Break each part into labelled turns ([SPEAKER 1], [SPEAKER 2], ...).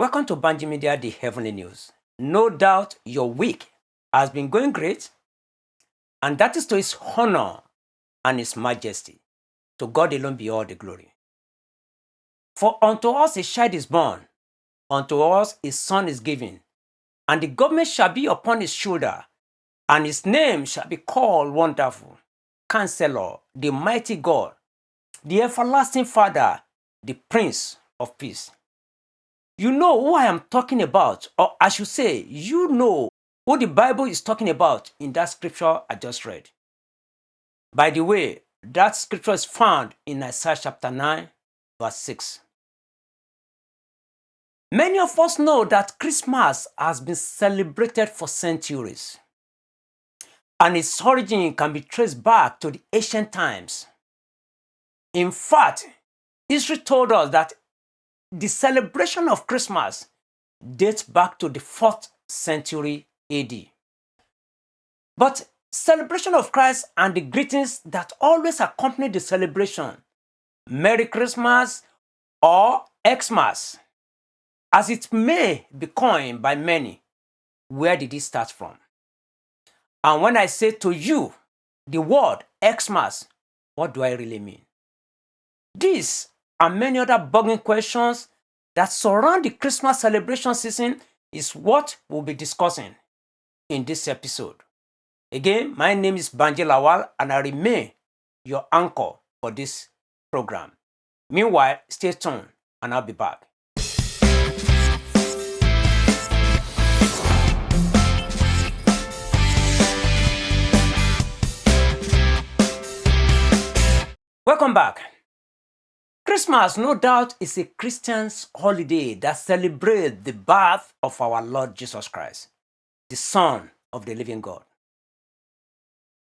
[SPEAKER 1] Welcome to Banji Media, the Heavenly News. No doubt your week has been going great, and that is to His honor and His majesty. To God alone be all the glory. For unto us a child is born, unto us a son is given, and the government shall be upon his shoulder, and his name shall be called Wonderful, Counselor, the Mighty God, the Everlasting Father, the Prince of Peace. You know who I am talking about, or I should say, you know who the Bible is talking about in that scripture I just read. By the way, that scripture is found in Isaiah chapter 9, verse 6. Many of us know that Christmas has been celebrated for centuries, and its origin can be traced back to the ancient times. In fact, history told us that the celebration of Christmas dates back to the 4th century AD. But celebration of Christ and the greetings that always accompany the celebration, Merry Christmas or Xmas, as it may be coined by many, where did it start from? And when I say to you the word Xmas, what do I really mean? This and many other bugging questions that surround the Christmas celebration season is what we'll be discussing in this episode. Again, my name is Banji Lawal and I remain your anchor for this program. Meanwhile, stay tuned and I'll be back. Welcome back. Christmas, no doubt, is a Christian's holiday that celebrates the birth of our Lord Jesus Christ, the Son of the living God.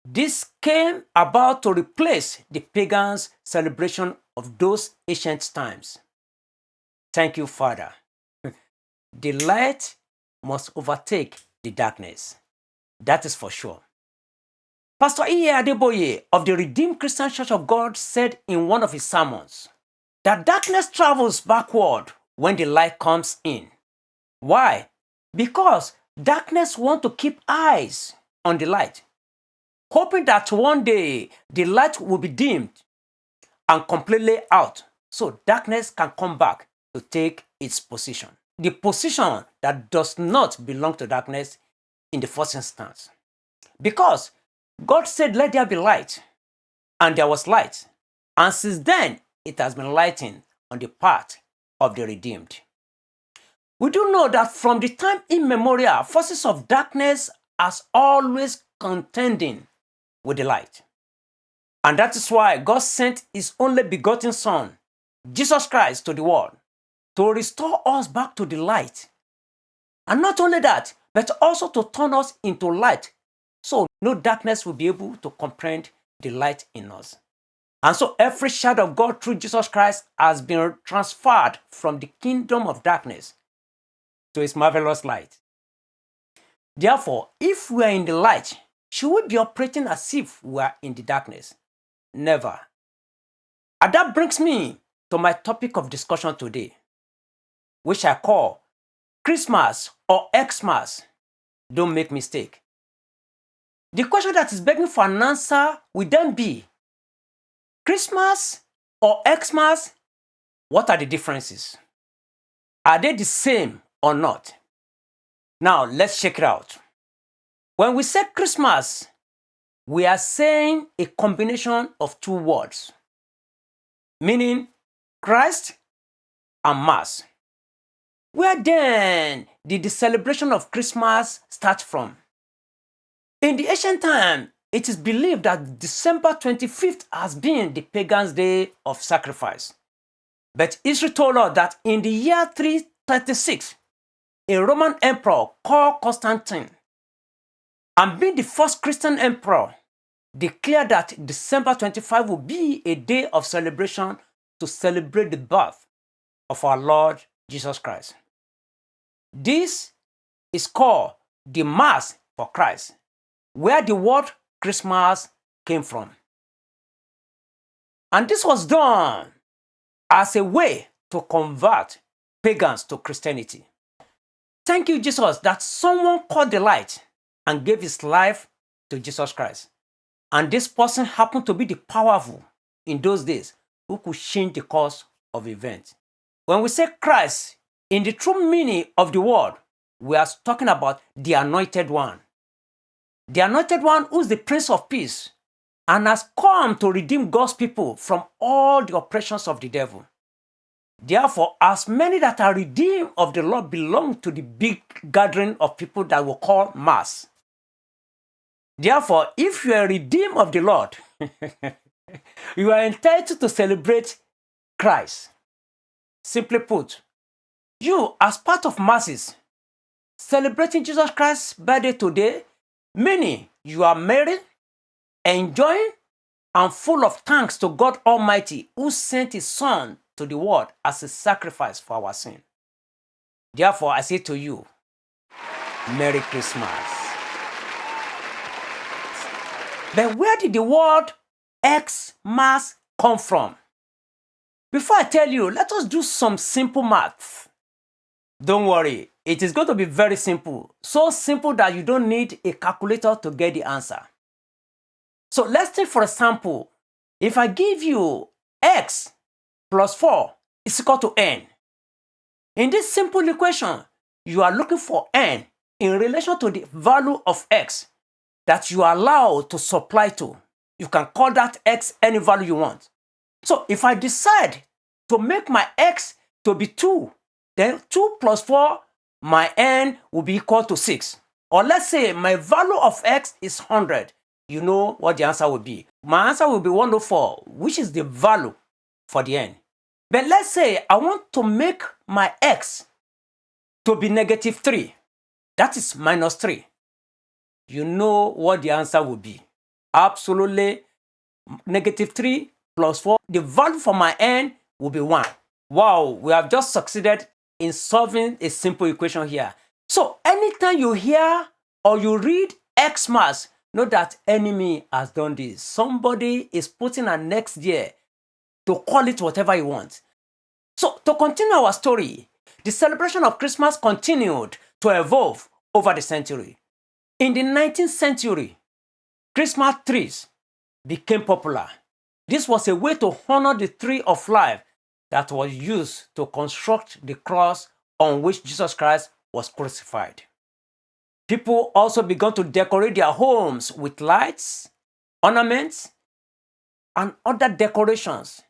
[SPEAKER 1] This came about to replace the pagans' celebration of those ancient times. Thank you, Father. the light must overtake the darkness. That is for sure. Pastor E. Adeboye of the Redeemed Christian Church of God said in one of his sermons, that darkness travels backward when the light comes in. Why? Because darkness want to keep eyes on the light, hoping that one day the light will be dimmed and completely out so darkness can come back to take its position. The position that does not belong to darkness in the first instance. Because God said, let there be light, and there was light. And since then, it has been lightened on the part of the redeemed. We do know that from the time immemorial, forces of darkness has always contending with the light. And that is why God sent his only begotten Son, Jesus Christ, to the world to restore us back to the light. And not only that, but also to turn us into light so no darkness will be able to comprehend the light in us. And so every shadow of God through Jesus Christ has been transferred from the kingdom of darkness to his marvelous light. Therefore, if we are in the light, should we be operating as if we are in the darkness? Never. And that brings me to my topic of discussion today, which I call Christmas or Xmas. Don't make mistake. The question that is begging for an answer will then be, Christmas or Xmas, what are the differences? Are they the same or not? Now, let's check it out. When we say Christmas, we are saying a combination of two words, meaning Christ and Mass. Where then did the celebration of Christmas start from? In the ancient time, it is believed that December 25th has been the pagan's day of sacrifice. But Israel told us that in the year 336, a Roman emperor called Constantine, and being the first Christian emperor, declared that December 25 would be a day of celebration to celebrate the birth of our Lord Jesus Christ. This is called the Mass for Christ, where the word Christmas came from. And this was done as a way to convert pagans to Christianity. Thank you, Jesus, that someone caught the light and gave his life to Jesus Christ. And this person happened to be the powerful in those days who could change the course of events. When we say Christ, in the true meaning of the word, we are talking about the anointed one. The anointed one who is the Prince of Peace and has come to redeem God's people from all the oppressions of the devil. Therefore, as many that are redeemed of the Lord belong to the big gathering of people that we call mass. Therefore, if you are redeemed of the Lord, you are entitled to celebrate Christ. Simply put, you, as part of masses, celebrating Jesus Christ's birthday today, meaning you are married, enjoying, and full of thanks to God Almighty who sent His Son to the world as a sacrifice for our sin. Therefore, I say to you, Merry Christmas. But where did the word Xmas come from? Before I tell you, let us do some simple math. Don't worry, it is going to be very simple. So simple that you don't need a calculator to get the answer. So let's take for example, if I give you x plus 4 is equal to n. In this simple equation, you are looking for n in relation to the value of x that you are allowed to supply to. You can call that x any value you want. So if I decide to make my x to be 2, then 2 plus 4, my n will be equal to 6. Or let's say my value of x is 100. You know what the answer will be. My answer will be 104, which is the value for the n. But let's say I want to make my x to be negative 3. That is minus 3. You know what the answer will be. Absolutely negative 3 plus 4. The value for my n will be 1. Wow, we have just succeeded in solving a simple equation here. So anytime you hear or you read Xmas, know that enemy has done this. Somebody is putting an next year to call it whatever you want. So to continue our story, the celebration of Christmas continued to evolve over the century. In the 19th century, Christmas trees became popular. This was a way to honor the tree of life that was used to construct the cross on which Jesus Christ was crucified. People also began to decorate their homes with lights, ornaments, and other decorations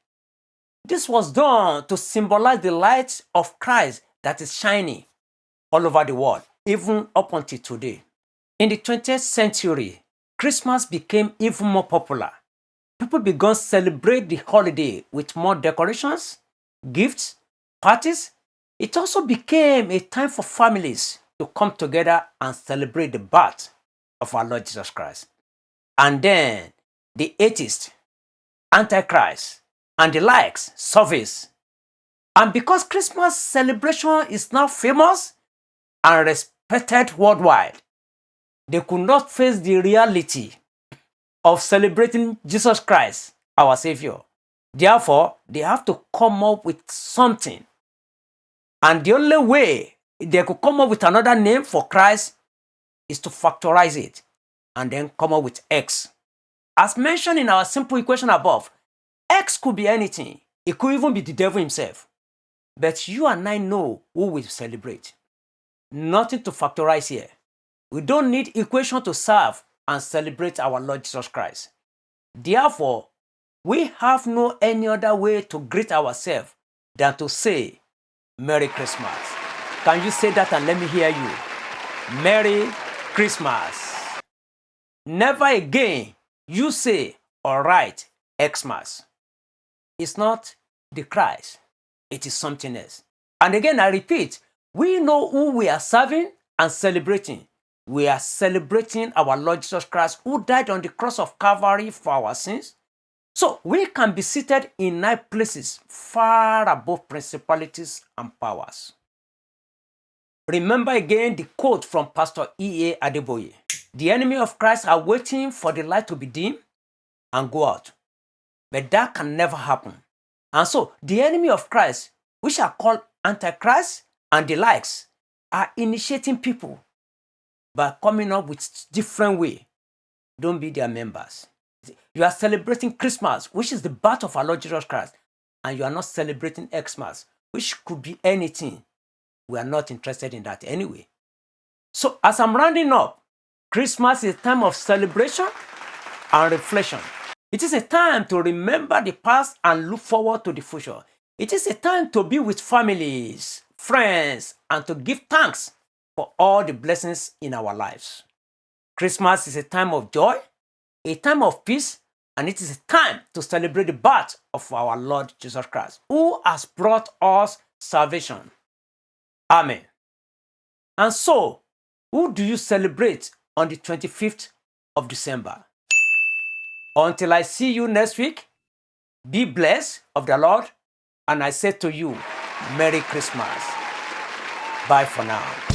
[SPEAKER 1] this was done to symbolize the light of Christ that is shining all over the world, even up until today. In the 20th century, Christmas became even more popular. People began to celebrate the holiday with more decorations, gifts, parties. It also became a time for families to come together and celebrate the birth of our Lord Jesus Christ. And then the atheist, Antichrist, and the likes surface. And because Christmas celebration is now famous and respected worldwide, they could not face the reality of celebrating Jesus Christ, our Savior. Therefore, they have to come up with something. And the only way they could come up with another name for Christ is to factorize it and then come up with X. As mentioned in our simple equation above, X could be anything. It could even be the devil himself. But you and I know who we celebrate. Nothing to factorize here. We don't need equation to serve and celebrate our Lord Jesus Christ. Therefore, we have no any other way to greet ourselves than to say, Merry Christmas. Can you say that and let me hear you? Merry Christmas. Never again you say or write Xmas. It's not the Christ. It is something else. And again, I repeat, we know who we are serving and celebrating. We are celebrating our Lord Jesus Christ who died on the cross of Calvary for our sins. So we can be seated in nice places far above principalities and powers. Remember again the quote from Pastor E.A. Adeboye. The enemy of Christ are waiting for the light to be dim and go out. But that can never happen. And so the enemy of Christ, which are called Antichrist and the likes are initiating people by coming up with different way. Don't be their members. You are celebrating Christmas, which is the birth of our Lord Jesus Christ, and you are not celebrating Xmas, which could be anything. We are not interested in that anyway. So as I'm rounding up, Christmas is a time of celebration and reflection. It is a time to remember the past and look forward to the future. It is a time to be with families, friends, and to give thanks for all the blessings in our lives. Christmas is a time of joy, a time of peace, and it is a time to celebrate the birth of our Lord Jesus Christ, who has brought us salvation. Amen. And so, who do you celebrate on the 25th of December? Until I see you next week, be blessed of the Lord, and I say to you, Merry Christmas. Bye for now.